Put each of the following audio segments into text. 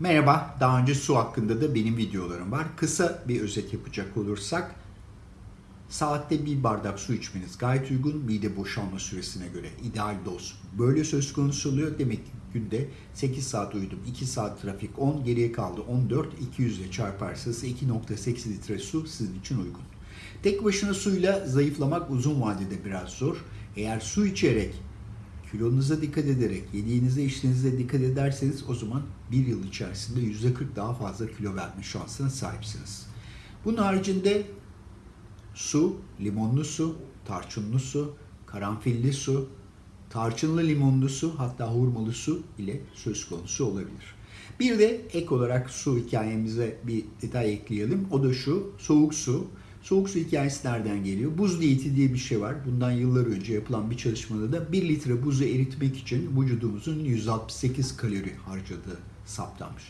Merhaba, daha önce su hakkında da benim videolarım var. Kısa bir özet yapacak olursak, saatte bir bardak su içmeniz gayet uygun, mide boşalma süresine göre ideal doz. Böyle söz konusu oluyor. Demek ki günde 8 saat uyudum, 2 saat trafik 10, geriye kaldı 14, 200 ile çarparsanız 2.8 litre su sizin için uygun. Tek başına suyla zayıflamak uzun vadede biraz zor. Eğer su içerek kilonuza dikkat ederek, yediğinize içtiğinize dikkat ederseniz o zaman bir yıl içerisinde %40 daha fazla kilo verme şansına sahipsiniz. Bunun haricinde su, limonlu su, tarçınlı su, karanfilli su, tarçınlı limonlu su hatta hurmalı su ile söz konusu olabilir. Bir de ek olarak su hikayemize bir detay ekleyelim. O da şu, soğuk su. Soğuk su hikayesi nereden geliyor? Buz diyeti diye bir şey var. Bundan yıllar önce yapılan bir çalışmada da 1 litre buzu eritmek için vücudumuzun 168 kalori harcadığı saptanmış.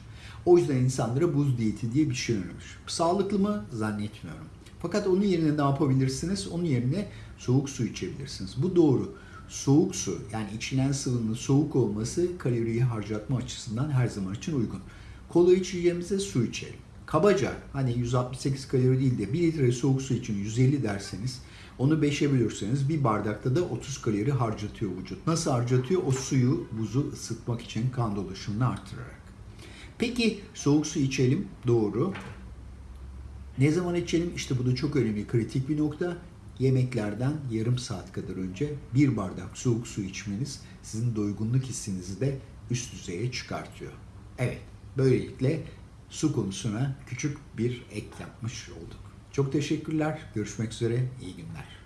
O yüzden insanlara buz diyeti diye bir şey önermiş. Sağlıklı mı? Zannetmiyorum. Fakat onun yerine ne yapabilirsiniz? Onun yerine soğuk su içebilirsiniz. Bu doğru. Soğuk su yani içilen sıvının soğuk olması kaloriyi harcatma açısından her zaman için uygun. Kola içeceğimize su içelim. Kabaca hani 168 kalori değil de 1 litre soğuk su için 150 derseniz onu 5'e bölürseniz bir bardakta da 30 kalori harcatıyor vücut. Nasıl harcatıyor? O suyu, buzu ısıtmak için kan dolaşımını arttırarak. Peki soğuk su içelim. Doğru. Ne zaman içelim? İşte bu da çok önemli, kritik bir nokta. Yemeklerden yarım saat kadar önce bir bardak soğuk su içmeniz sizin doygunluk hissinizi de üst düzeye çıkartıyor. Evet, böylelikle su konusuna küçük bir ek yapmış olduk. Çok teşekkürler. Görüşmek üzere. İyi günler.